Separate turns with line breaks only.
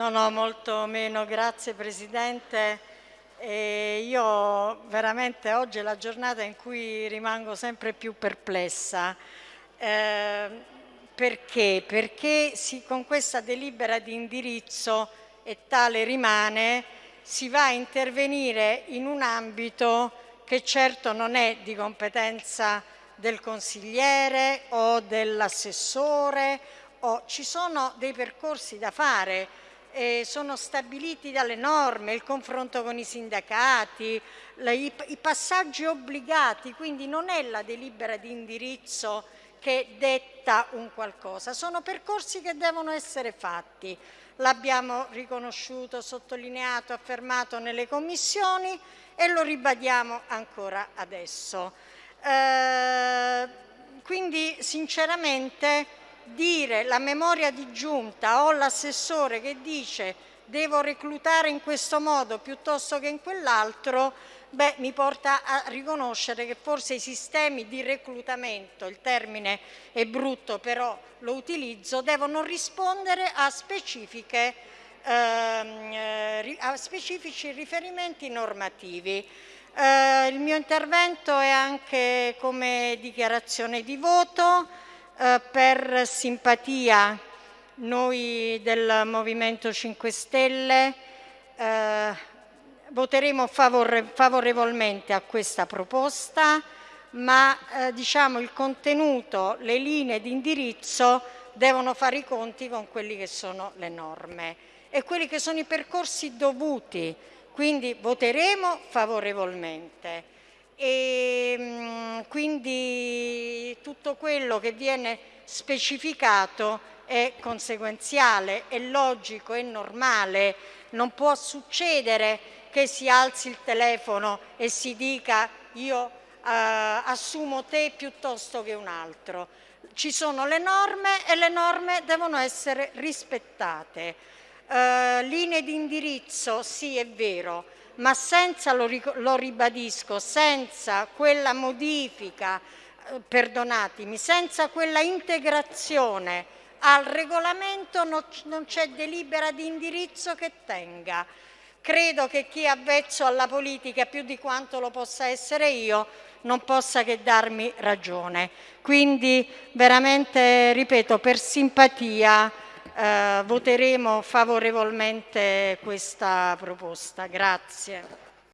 No, no, molto meno, grazie Presidente. E io veramente oggi è la giornata in cui rimango sempre più perplessa. Eh, perché? Perché si, con questa delibera di indirizzo, e tale rimane, si va a intervenire in un ambito che certo non è di competenza del consigliere o dell'assessore, ci sono dei percorsi da fare eh, sono stabiliti dalle norme, il confronto con i sindacati, le, i, i passaggi obbligati, quindi non è la delibera di indirizzo che detta un qualcosa, sono percorsi che devono essere fatti. L'abbiamo riconosciuto, sottolineato, affermato nelle commissioni e lo ribadiamo ancora adesso. Eh, quindi sinceramente dire la memoria di giunta o l'assessore che dice devo reclutare in questo modo piuttosto che in quell'altro, beh, mi porta a riconoscere che forse i sistemi di reclutamento, il termine è brutto però lo utilizzo, devono rispondere a, ehm, eh, a specifici riferimenti normativi. Eh, il mio intervento è anche come dichiarazione di voto, eh, per simpatia noi del Movimento 5 Stelle eh, voteremo favore, favorevolmente a questa proposta, ma eh, diciamo il contenuto, le linee di indirizzo devono fare i conti con quelli che sono le norme e quelli che sono i percorsi dovuti, quindi voteremo favorevolmente. E, mm, tutto quello che viene specificato è conseguenziale, è logico, è normale, non può succedere che si alzi il telefono e si dica io eh, assumo te piuttosto che un altro. Ci sono le norme e le norme devono essere rispettate. Eh, linee di indirizzo, sì è vero, ma senza, lo, lo ribadisco, senza quella modifica, perdonatemi, senza quella integrazione al regolamento non, c'è delibera di indirizzo che tenga. Credo che chi è avvezzo alla politica più di quanto lo possa essere io non possa che darmi ragione. Quindi veramente, ripeto, per simpatia eh, voteremo favorevolmente questa proposta. Grazie.